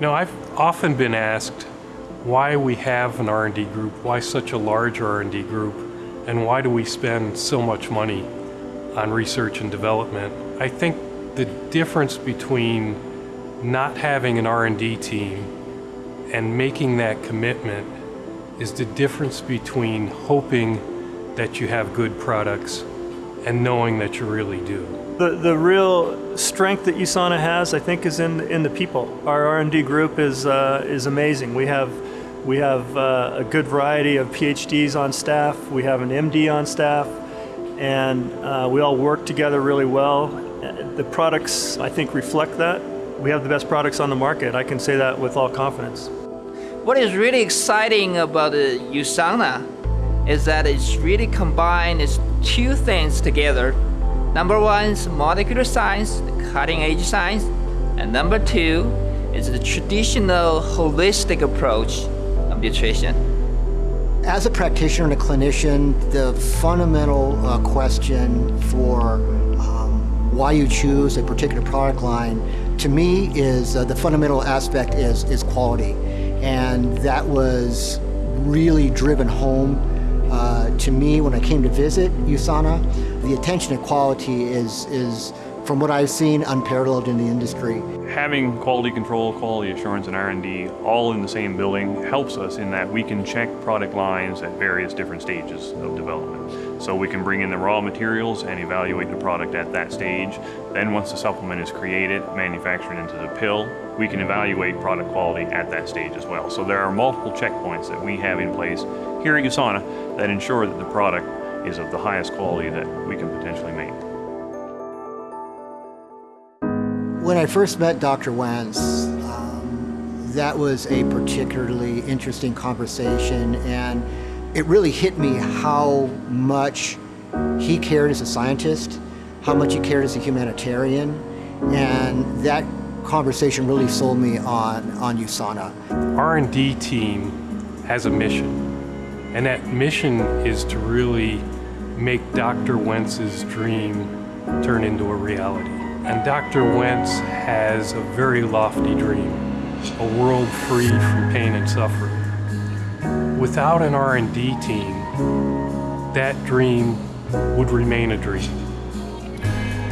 Know, I've often been asked why we have an R&D group, why such a large R&D group, and why do we spend so much money on research and development. I think the difference between not having an R&D team and making that commitment is the difference between hoping that you have good products and knowing that you really do. The, the real strength that USANA has, I think, is in, in the people. Our R&D group is, uh, is amazing. We have, we have uh, a good variety of PhDs on staff. We have an MD on staff. And uh, we all work together really well. The products, I think, reflect that. We have the best products on the market. I can say that with all confidence. What is really exciting about uh, USANA is that it's really combined its two things together. Number one is molecular science, cutting edge science, and number two is the traditional holistic approach of nutrition. As a practitioner and a clinician, the fundamental uh, question for um, why you choose a particular product line, to me is uh, the fundamental aspect is, is quality. And that was really driven home uh, to me when I came to visit USANA. The attention to quality is, is from what I've seen, unparalleled in the industry. Having quality control, quality assurance, and R&D all in the same building helps us in that we can check product lines at various different stages of development. So we can bring in the raw materials and evaluate the product at that stage. Then once the supplement is created, manufactured into the pill, we can evaluate product quality at that stage as well. So there are multiple checkpoints that we have in place here at USANA that ensure that the product is of the highest quality that we can potentially make. When I first met Dr. Wentz, um, that was a particularly interesting conversation and it really hit me how much he cared as a scientist, how much he cared as a humanitarian, and that conversation really sold me on, on USANA. R&D team has a mission, and that mission is to really make Dr. Wentz's dream turn into a reality. And Dr. Wentz has a very lofty dream, a world free from pain and suffering. Without an R&D team, that dream would remain a dream.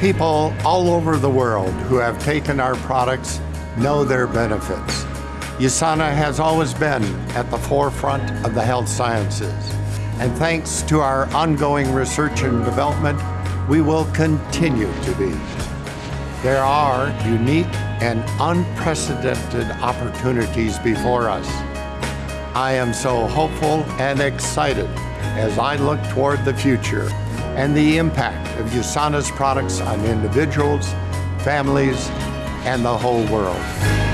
People all over the world who have taken our products know their benefits. USANA has always been at the forefront of the health sciences. And thanks to our ongoing research and development, we will continue to be. There are unique and unprecedented opportunities before us. I am so hopeful and excited as I look toward the future and the impact of USANA's products on individuals, families, and the whole world.